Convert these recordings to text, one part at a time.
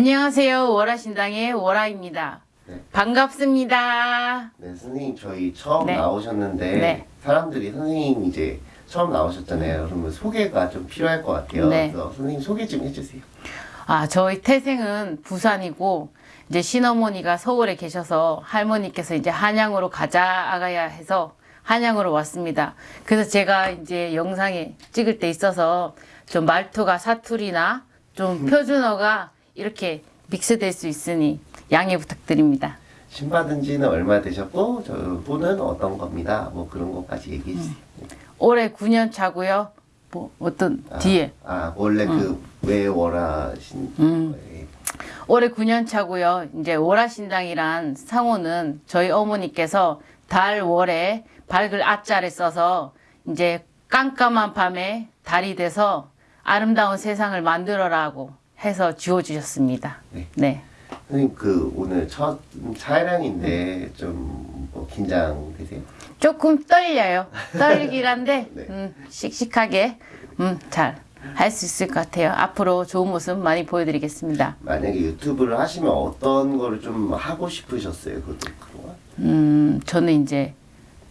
안녕하세요. 월화신당의 월화입니다. 네. 반갑습니다. 네, 선생님 저희 처음 네. 나오셨는데 네. 사람들이 선생님 이제 처음 나오셨잖아요. 그러면 소개가 좀 필요할 것 같아요. 네. 그래서 선생님 소개 좀 해주세요. 아, 저희 태생은 부산이고 이제 신어머니가 서울에 계셔서 할머니께서 이제 한양으로 가자 아가야 해서 한양으로 왔습니다. 그래서 제가 이제 영상에 찍을 때 있어서 좀 말투가 사투리나 좀 표준어가 이렇게 믹스될 수 있으니 양해 부탁드립니다. 신 받은 지는 얼마 되셨고 저 분은 어떤 겁니다. 뭐 그런 것까지 얘기해 주세요. 올해 9년 차고요. 뭐 어떤 아, 뒤에 아 원래 그왜 월하신 음. 거예요? 올해 9년 차고요. 이제 월화신당이란 상호는 저희 어머니께서 달 월에 밝을 아자를 써서 이제 깜깜한 밤에 달이 돼서 아름다운 세상을 만들어라고 해서 지어주셨습니다. 네. 네. 선생님 그 오늘 첫 촬영인데 좀 뭐 긴장되세요? 조금 떨려요. 떨리긴 한데 네. 음, 씩씩하게 음, 잘 할 수 있을 것 같아요. 앞으로 좋은 모습 많이 보여드리겠습니다. 만약에 유튜브를 하시면 어떤 거를 좀 하고 싶으셨어요? 그동안? 음, 저는 이제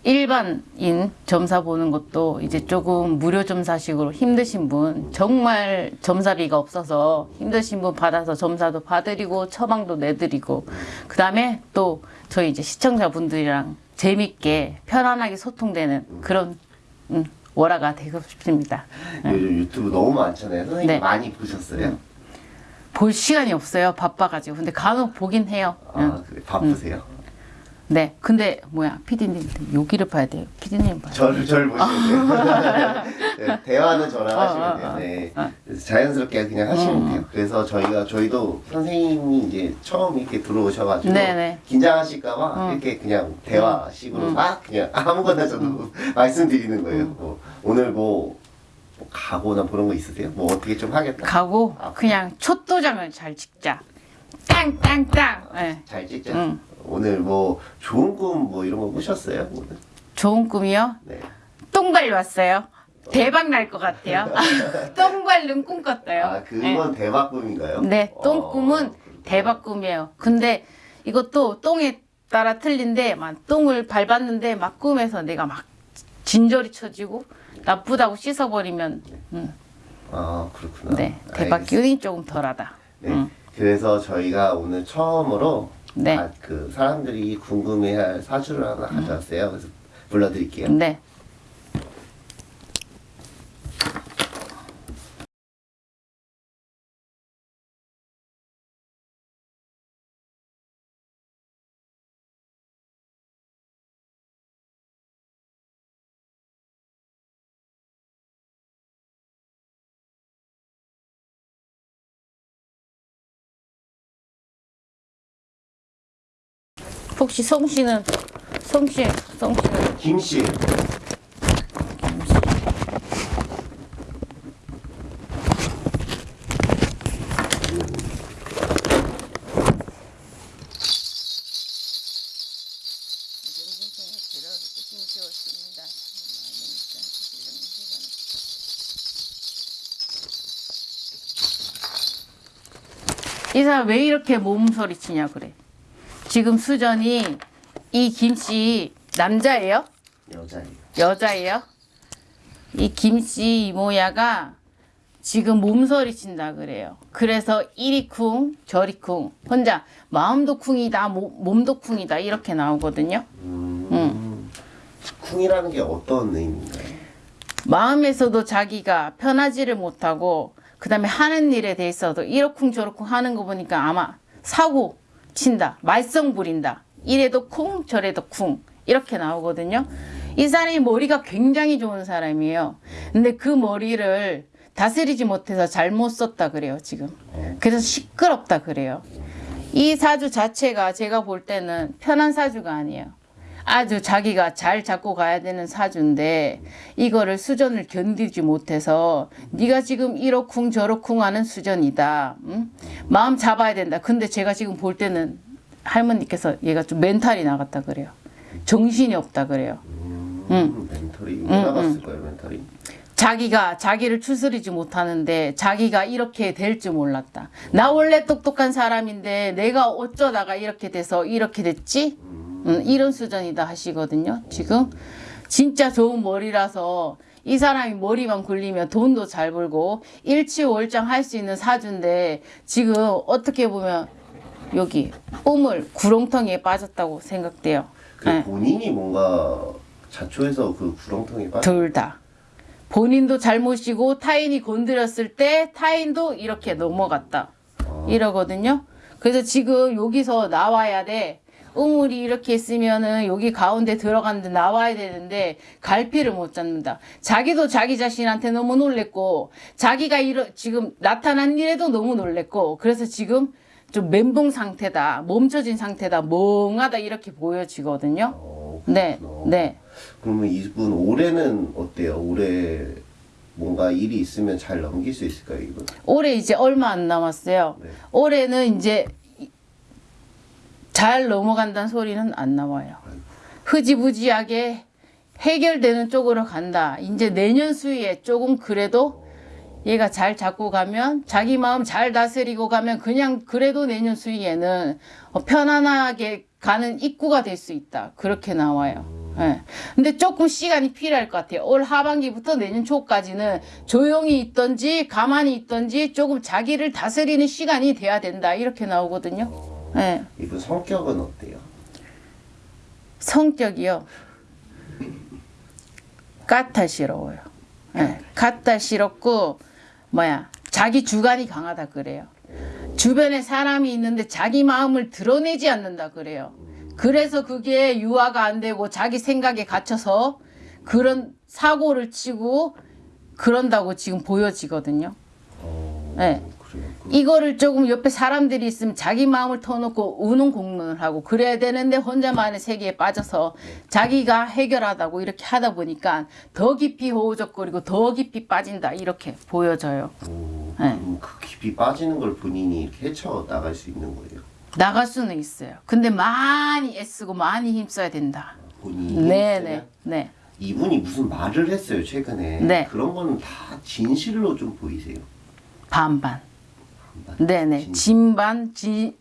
일반인 점사 보는 것도 이제 조금 무료 점사식으로 힘드신 분, 정말 점사비가 없어서 힘드신 분 받아서 점사도 봐드리고 처방도 내드리고, 그 다음에 또 저희 이제 시청자분들이랑 재밌게 편안하게 소통되는 그런 음, 월화가 되고 싶습니다. 요즘 유튜브 너무 많잖아요. 선생님 네. 많이 보셨어요? 볼 시간이 없어요. 바빠가지고. 근데 간혹 보긴 해요. 응. 아 그래 바쁘세요? 네. 근데 뭐야, 피디님 여기를 봐야 돼요. 피디님 봐요. 저를 저를 보시면 돼요. 네, 대화는 저랑 어, 하시면 어, 돼요. 어, 네. 어. 그래서 자연스럽게 그냥 하시면 음. 돼요. 그래서 저희가 저희도 선생님이 이제 처음 이렇게 들어오셔가지고 네네. 긴장하실까봐 음. 이렇게 그냥 대화식으로 막 그냥 아무거나 저도 음. 말씀드리는 거예요. 뭐 오늘 뭐, 뭐 가거나 그런 거 있으세요? 뭐 어떻게 좀 하겠다. 가고 아, 그냥 촛도장을 잘 찍자. 땅땅땅. 네. 잘 찍자. 응. 오늘 뭐 좋은 꿈 뭐 이런 거 꾸셨어요? 오늘? 좋은 꿈이요. 네. 똥발 왔어요. 대박 날 것 같아요. 똥발은 꿈 꿨어요. 아 그건 대박 꿈인가요? 네, 똥 꿈은 어, 그렇구나. 대박 꿈이에요. 근데 이것도 똥에 따라 틀린데 막 똥을 밟았는데 막 꿈에서 내가 막 진저리 쳐지고 나쁘다고 씻어버리면 음, 아 그렇구나. 네 대박 알겠습니다. 기운이 조금 덜하다. 네. 음. 그래서 저희가 오늘 처음으로 네. 아, 그 사람들이 궁금해할 사주를 하나 가져왔어요. 그래서 불러드릴게요. 네. 혹시 성 씨는 성 씨 성 씨는 김 씨. 이 사람 왜 이렇게 몸소리 치냐 그래. 지금 수전이 이 김씨 남자예요? 여자예요. 여자예요? 이 김씨 이모야가 지금 몸소리 친다 그래요. 그래서 이리 쿵 저리 쿵 혼자 마음도 쿵이다 몸- 몸도 쿵이다 이렇게 나오거든요. 음. 쿵이라는 게 어떤 의미인가요? 마음에서도 자기가 편하지를 못하고 그 다음에 하는 일에 대해서도 이러쿵 저러쿵 하는 거 보니까 아마 사고 친다 말썽 부린다 이래도 쿵 저래도 쿵 이렇게 나오거든요. 이 사람이 머리가 굉장히 좋은 사람이에요. 근데 그 머리를 다스리지 못해서 잘못 썼다 그래요 지금. 그래서 시끄럽다 그래요. 이 사주 자체가 제가 볼 때는 편한 사주가 아니에요. 아주 자기가 잘 잡고 가야 되는 사주인데 이거를 수전을 견디지 못해서 네가 지금 이러쿵 저러쿵 하는 수전이다. 응? 마음 잡아야 된다. 근데 제가 지금 볼 때는 할머니께서 얘가 좀 멘탈이 나갔다 그래요. 정신이 없다 그래요. 음, 응. 멘토리 왜 나갔을 거예요, 멘토리? 자기가 자기를 추스리지 못하는데 자기가 이렇게 될 줄 몰랐다. 나 원래 똑똑한 사람인데 내가 어쩌다가 이렇게 돼서 이렇게 됐지? 음, 이런 수준이다 하시거든요. 지금 진짜 좋은 머리라서 이 사람이 머리만 굴리면 돈도 잘 벌고 일치월장 할 수 있는 사주인데 지금 어떻게 보면 여기 우물 구렁텅이에 빠졌다고 생각돼요. 그 네. 본인이 뭔가 자초해서 그 구렁텅이 빠. 둘 다. 본인도 잘못이고 타인이 건드렸을 때 타인도 이렇게 넘어갔다. 이러거든요. 그래서 지금 여기서 나와야 돼. 우물이 이렇게 있으면은 여기 가운데 들어갔는데 나와야 되는데 갈피를 못 잡는다. 자기도 자기 자신한테 너무 놀랬고 자기가 이러, 지금 나타난 일에도 너무 놀랬고 그래서 지금 좀 멘붕 상태다. 멈춰진 상태다. 멍하다 이렇게 보여지거든요. 어, 네. 네. 그러면 이분 올해는 어때요? 올해 뭔가 일이 있으면 잘 넘길 수 있을까요, 이분? 올해 이제 얼마 안 남았어요. 네. 올해는 이제 잘 넘어간다는 소리는 안 나와요. 흐지부지하게 해결되는 쪽으로 간다. 이제 내년 수위에 조금 그래도 얘가 잘 잡고 가면 자기 마음 잘 다스리고 가면 그냥 그래도 내년 수위에는 어, 편안하게 가는 입구가 될 수 있다. 그렇게 나와요. 예. 근데 조금 시간이 필요할 것 같아요. 올 하반기부터 내년 초까지는 조용히 있던지 가만히 있던지 조금 자기를 다스리는 시간이 돼야 된다. 이렇게 나오거든요. 예. 이분 성격은 어때요? 성격이요. 까탈스러워요. 예, 까탈스럽고 뭐야 자기 주관이 강하다 그래요. 주변에 사람이 있는데 자기 마음을 드러내지 않는다 그래요. 그래서 그게 유화가 안 되고 자기 생각에 갇혀서 그런 사고를 치고 그런다고 지금 보여지거든요. 어, 네. 이거를 조금 옆에 사람들이 있으면 자기 마음을 터놓고 우는 공론을 하고 그래야 되는데 혼자만의 세계에 빠져서 자기가 해결하다고 이렇게 하다 보니까 더 깊이 호우적거리고 더 깊이 빠진다 이렇게 보여져요. 오, 네. 그 깊이 빠지는 걸 본인이 이렇게 헤쳐 나갈 수 있는 거예요. 나갈 수는 있어요. 근데 많이 애쓰고 많이 힘써야 된다. 본인이. 네네 힘쓰면? 네. 이분이 무슨 말을 했어요 최근에. 네. 그런 거는 다 진실로 좀 보이세요. 반반. 반반. 네네 진- 진반 진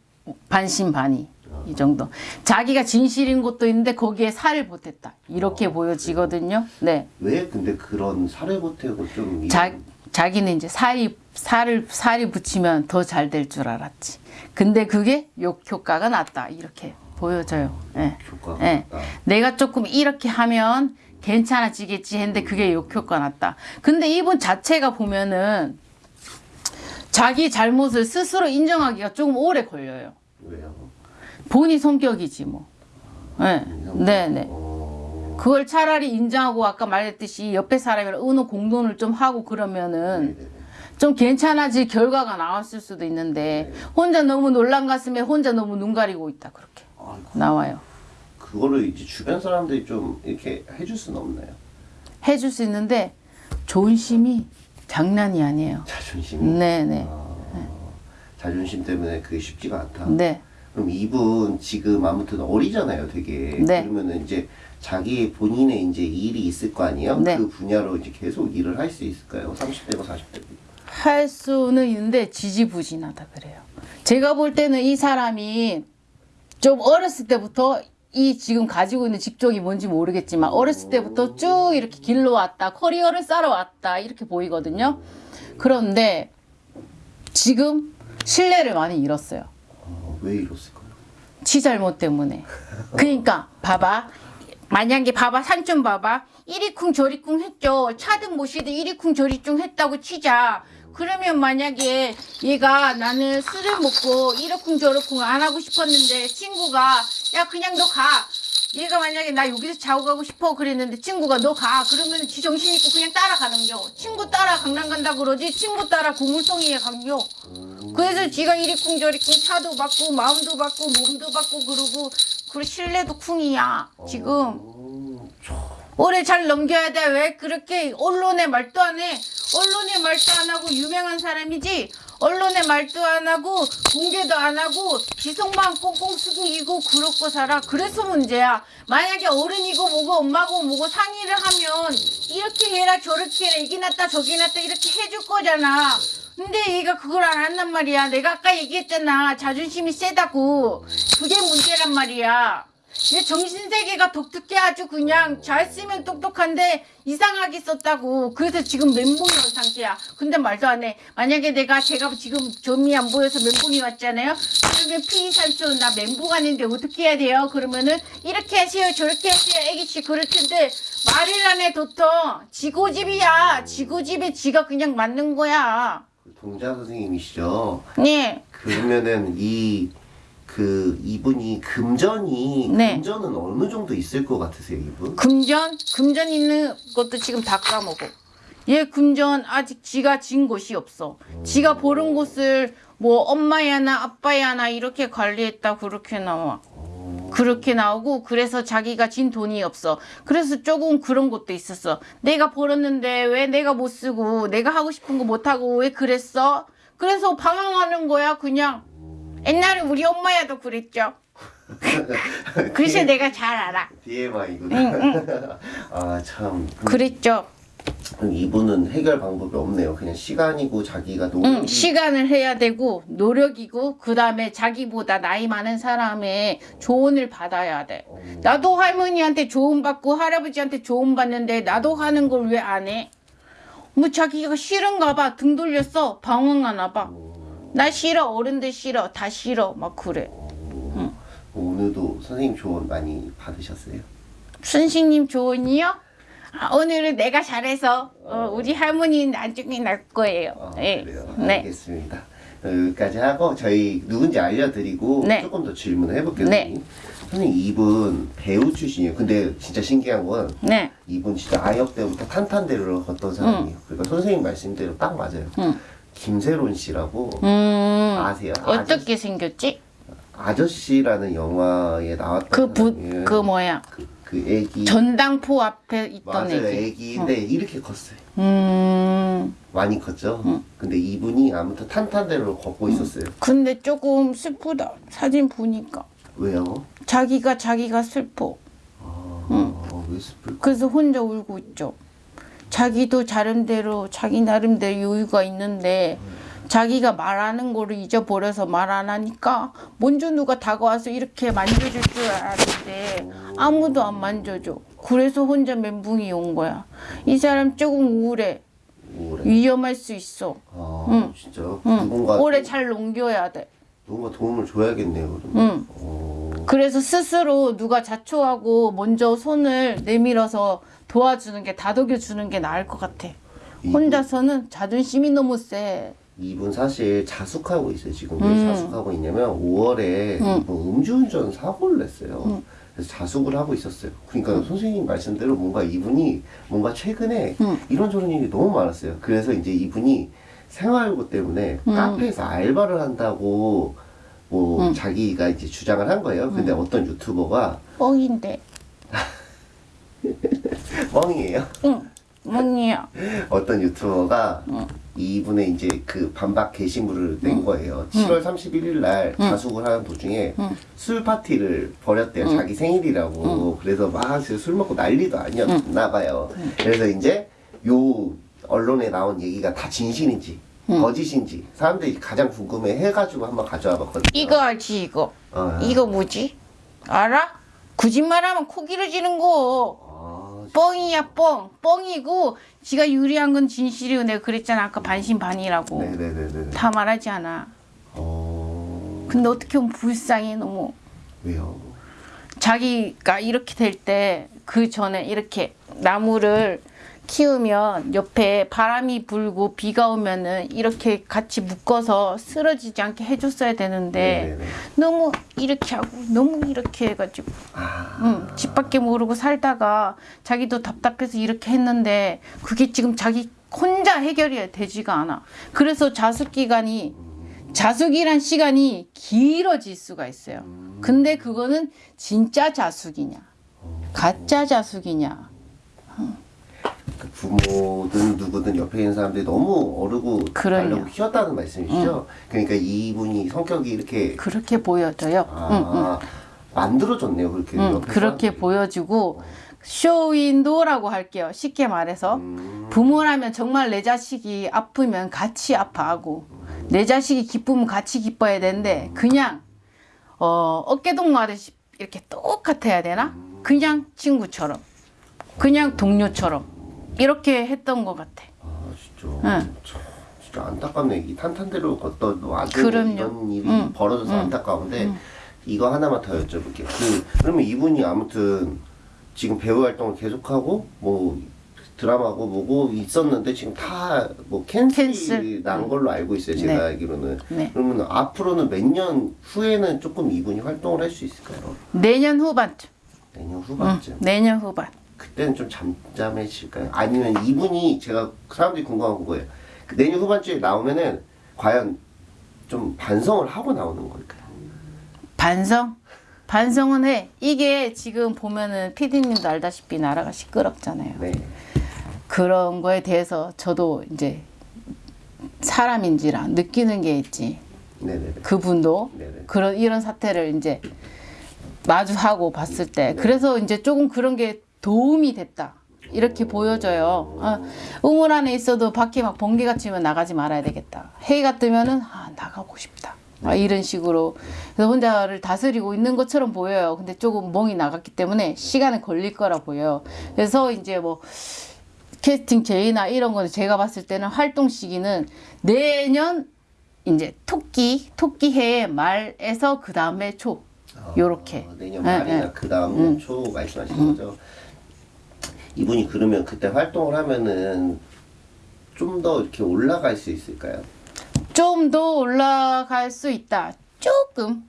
반신반의 이 정도. 자기가 진실인 것도 있는데 거기에 살을 보탰다 이렇게 어, 보여지거든요. 네. 왜 근데 그런 사례 보태고 좀 이런- 자, 자기는 이제 살이 살을 살이 붙이면 더 잘 될 줄 알았지. 근데 그게 욕 효과가 났다. 이렇게 보여져요. 예. 효과가 예. 났다. 내가 조금 이렇게 하면 괜찮아지겠지 했는데 그게 욕 효과 났다. 근데 이분 자체가 보면은 자기 잘못을 스스로 인정하기가 조금 오래 걸려요. 왜요? 본인 성격이지 뭐. 예. 네, 네. 어, 그걸 차라리 인정하고 아까 말했듯이 옆에 사람이랑 의논 공론을 좀 하고 그러면은 네네. 좀 괜찮아질 결과가 나왔을 수도 있는데 혼자 너무 놀란 가슴에 혼자 너무 눈 가리고 있다 그렇게 아이고, 나와요. 그거를 이제 주변 사람들이 좀 이렇게 해줄 수는 없나요? 해줄 수 있는데 존심이 장난이 아니에요. 자존심이. 네네 아, 자존심 때문에 그게 쉽지가 않다. 네 그럼 이분 지금 아무튼 어리잖아요, 되게. 네. 그러면은 이제 자기 본인의 이제 일이 있을 거 아니에요? 네. 그 분야로 이제 계속 일을 할 수 있을까요? 30대고 40대고. 할 수는 있는데 지지부진하다 그래요. 제가 볼 때는 이 사람이 좀 어렸을 때부터 이 지금 가지고 있는 직종이 뭔지 모르겠지만 어렸을 때부터 쭉 이렇게 길러왔다 커리어를 쌓아왔다 이렇게 보이거든요. 그런데 지금 신뢰를 많이 잃었어요. 어, 왜 이랬을까요? 지 잘못 때문에. 그러니까 봐봐. 만약에 봐봐 산 좀 봐봐. 이리쿵 저리쿵 했죠. 차든 모시든 이리쿵 저리쿵 했다고 치자. 그러면 만약에 얘가 나는 술을 먹고 이러쿵 저러쿵 안 하고 싶었는데 친구가 야 그냥 너 가. 얘가 만약에 나 여기서 자고 가고 싶어 그랬는데 친구가 너 가. 그러면 지 정신 있고 그냥 따라가는 겨. 친구 따라 강남 간다 그러지 친구 따라 고물성이에 간겨. 그래서 지가 이리쿵 저리쿵 차도 받고 마음도 받고 몸도 받고 그러고 그 신뢰도 쿵이야 지금. 올해 잘 넘겨야 돼. 왜 그렇게 언론에 말도 안 해? 언론에 말도 안 하고 유명한 사람이지? 언론에 말도 안 하고 공개도 안 하고 지속만 꽁꽁 숨기고 그렇고 살아? 그래서 문제야. 만약에 어른이고 뭐고 엄마고 뭐고 상의를 하면 이렇게 해라 저렇게 해라 이게 낫다 저게 낫다 이렇게 해줄 거잖아. 근데 얘가 그걸 안 한단 말이야. 내가 아까 얘기했잖아. 자존심이 세다고. 그게 문제란 말이야. 얘 정신세계가 독특해 아주 그냥 잘 쓰면 똑똑한데 이상하게 썼다고. 그래서 지금 멘붕이 온 상태야. 근데 말도 안해. 만약에 내가 제가 지금 점이 안 보여서 멘붕이 왔잖아요. 그러면 피산촌 나 멘붕 하는데 어떻게 해야 돼요? 그러면은 이렇게 하세요 저렇게 하세요. 애기씨 그럴 텐데 말을 안해 도통 지고집이야. 지고집에 지가 그냥 맞는 거야. 동자 선생님이시죠? 네. 그러면은 이 그 이분이 금전이 네. 금전은 어느 정도 있을 것 같으세요, 이분? 금전? 금전 있는 것도 지금 다 까먹어. 얘 금전 아직 지가 진 곳이 없어. 지가 버는 곳을 뭐 엄마야 나 아빠야 나 이렇게 관리했다 그렇게 나와. 그렇게 나오고 그래서 자기가 진 돈이 없어. 그래서 조금 그런 것도 있었어. 내가 벌었는데 왜 내가 못 쓰고 내가 하고 싶은 거 못 하고 왜 그랬어? 그래서 방황하는 거야 그냥. 옛날에 우리 엄마야도 그랬죠. 그래서 내가 잘 알아. DMI구나. 아 참. 그랬죠. 그럼 이분은 해결 방법이 없네요. 그냥 시간이고 자기가 노력이 응, 시간을 해야 되고 노력이고 그 다음에 자기보다 나이 많은 사람의 조언을 받아야 돼. 나도 할머니한테 조언 받고 할아버지한테 조언 받는데 나도 하는 걸 왜 안 해? 뭐 자기가 싫은가 봐. 등 돌렸어. 방황하나 봐. 나 싫어. 어른들 싫어. 다 싫어. 막 그래. 오늘도 선생님 조언 많이 받으셨어요? 선생님 조언이요? 아, 오늘은 내가 잘해서 어, 우리 할머니는 나중에 날 거예요. 아, 네. 그래요. 네. 알겠습니다. 어, 여기까지 하고 저희 누군지 알려드리고 네. 조금 더 질문을 해볼게요. 네. 선생님. 이분 배우 출신이에요. 근데 진짜 신기한 건 네. 이분 진짜 아역 때부터 탄탄대로를 걷던 사람이에요. 그러니까 선생님 말씀대로 딱 맞아요. 응. 김세론 씨라고 음. 아세요? 어떻게 생겼지? 아저씨라는 영화에 나왔던 그 부, 사람이에요. 그 뭐야? 그, 그 애기 전당포 앞에 있던 맞아요 애기. 애기인데 이렇게 컸어요. 음. 많이 컸죠. 근데 이분이 아무튼 탄탄대로 걷고 있었어요. 근데 조금 슬프다. 사진 보니까. 왜요? 자기가 자기가 슬퍼. 아, 왜 슬플까? 그래서 혼자 울고 있죠. 자기도 자름대로 자기 나름대로 여유가 있는데 자기가 말하는 거를 잊어버려서 말 안 하니까 먼저 누가 다가와서 이렇게 만져줄 줄 알았는데 아무도 안 만져줘. 그래서 혼자 멘붕이 온 거야. 이 사람 조금 우울해. 오래. 위험할 수 있어. 아, 진짜 응. 누군가 오래 잘 넘겨야 돼. 누군가 도움을 줘야겠네요. 그러면. 응. 어, 그래서 스스로 누가 자초하고 먼저 손을 내밀어서 도와주는 게 다독여 주는 게 나을 것 같아. 혼자서는 자존심이 너무 세. 이분 사실 자숙하고 있어요. 지금 음. 왜 자숙하고 있냐면 5월에 이분 음주운전 사고를 냈어요. 음. 그래서 자숙을 하고 있었어요. 그러니까 선생님 말씀대로 뭔가 이분이 뭔가 최근에 음. 이런저런 일이 너무 많았어요. 그래서 이제 이분이 생활고 때문에 음. 카페에서 알바를 한다고 뭐 음. 자기가 이제 주장을 한 거예요. 근데 어떤 유튜버가 뻥인데. 뻥이에요. 응. 멍이야. 어떤 유튜버가 어. 이분의 이제 그 반박 게시물을 낸 음. 거예요. 7월 31일 날 자숙을 하는 도중에 음. 술 파티를 벌였대요. 자기 생일이라고. 그래서 막 술 먹고 난리도 아니었나 봐요. 그래서 이제 요 언론에 나온 얘기가 다 진실인지 거짓인지 사람들이 가장 궁금해 해가지고 한번 가져와 봤거든요. 이거 알지 이거. 어. 이거 뭐지? 알아? 거짓말하면 코 길어지는 거. 아, 뻥이야 뻥. 뻥이고 지가 유리한 건 진실이고 내가 그랬잖아 아까 반신반의라고. 네네네네. 다 말하지 않아. 어, 근데 어떻게 보면 불쌍해 너무. 왜요? 자기가 이렇게 될 때 그 전에 이렇게 나무를 키우면 옆에 바람이 불고 비가 오면은 이렇게 같이 묶어서 쓰러지지 않게 해줬어야 되는데 네네네. 너무 이렇게 하고 너무 이렇게 해가지고 아, 응, 집 밖에 모르고 살다가 자기도 답답해서 이렇게 했는데 그게 지금 자기 혼자 해결이 되지가 않아. 그래서 자숙 기간이 자숙이란 시간이 길어질 수가 있어요. 근데 그거는 진짜 자숙이냐, 가짜 자숙이냐. 그 부모든 누구든 옆에 있는 사람들이 너무 어르고. 달라고 키웠다는 말씀이시죠? 그러니까 이분이 성격이 이렇게 그렇게 보여져요. 아, 만들어졌네요 그렇게 응, 옆에 그렇게 사람들이. 보여지고 쇼윈도라고 할게요. 쉽게 말해서 음. 부모라면 정말 내 자식이 아프면 같이 아파하고 내 자식이 기쁘면 같이 기뻐야 되는데 그냥 어, 어깨동무하듯이 이렇게 똑같아야 되나? 그냥 친구처럼 그냥 동료처럼 이렇게 했던 것 같아. 아 진짜 응. 참, 진짜 안타깝네 이 탄탄대로 걷던 와도 그럼요. 이런 일이 응. 벌어져서 안타까운데 이거 하나만 더 여쭤볼게요 그 그러면 이분이 아무튼 지금 배우 활동을 계속하고 뭐 드라마고 뭐고 있었는데 지금 다 뭐 캔슬이 캔슬. 난 걸로 알고 있어요 제가 네. 알기로는 네. 그러면 앞으로는 몇 년 후에는 조금 이분이 활동을 할 수 있을까요? 내년 후반쯤. 내년 응, 후반쯤 내년 후반. 그때는 좀 잠잠해질까요? 아니면 이분이 제가 사람들이 궁금한 거예요. 그 내년 후반주에 나오면은 과연 좀 반성을 하고 나오는 걸까요? 반성? 반성은 해. 이게 지금 보면은 피디님도 알다시피 나라가 시끄럽잖아요. 네. 그런 거에 대해서 저도 이제 사람인지라 느끼는 게 있지. 네네네. 그분도 네네. 그런 이런 사태를 이제 마주하고 봤을 때 그래서 이제 조금 그런 게 도움이 됐다. 이렇게 보여져요. 아, 우물 안에 있어도 밖에 막 번개가 치면 나가지 말아야 되겠다. 해가 뜨면은 아, 나가고 싶다. 아, 이런 식으로 그래서 혼자를 다스리고 있는 것처럼 보여요. 근데 조금 멍이 나갔기 때문에 시간이 걸릴 거라 보여요. 그래서 이제 뭐 캐스팅 제의나 이런 거는 제가 봤을 때는 활동 시기는 내년 이제 토끼 토끼 해의 말에서 그 다음에 초 요렇게 아, 내년 예, 말이나 예. 그 다음 초 말씀하시는 거죠. 이분이 그러면 그때 활동을 하면은 좀 더 이렇게 올라갈 수 있을까요? 좀 더 올라갈 수 있다. 조금.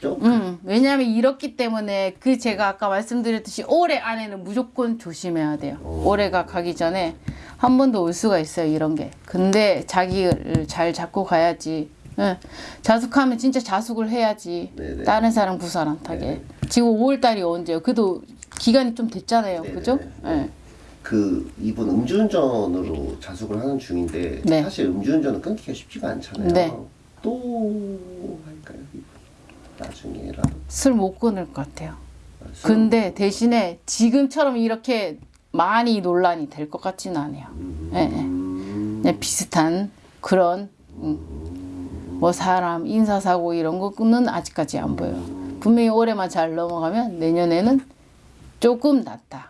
좀 음, 왜냐하면 이렇기 때문에 그 제가 아까 말씀드렸듯이 올해 안에는 무조건 조심해야 돼요. 오. 올해가 가기 전에 한 번 더 올 수가 있어요. 이런 게. 근데 자기를 잘 잡고 가야지. 예. 자숙하면 진짜 자숙을 해야지. 네네. 다른 사람 구설 안 타게. 네네. 지금 5월 달이 언제요? 그래도 기간이 좀 됐잖아요. 네네. 그죠? 예. 그 이분 음주운전으로 자숙을 하는 중인데 네. 사실 음주운전은 끊기가 쉽지가 않잖아요. 네. 또 할까요? 나중에라도. 술 못 끊을 것 같아요. 술- 근데 대신에 지금처럼 이렇게 많이 논란이 될 것 같지는 않아요. 예, 예. 음, 그냥 비슷한 그런 음, 뭐 사람 인사사고 이런 거는 아직까지 안 보여요. 분명히 올해만 잘 넘어가면 내년에는 조금 낫다.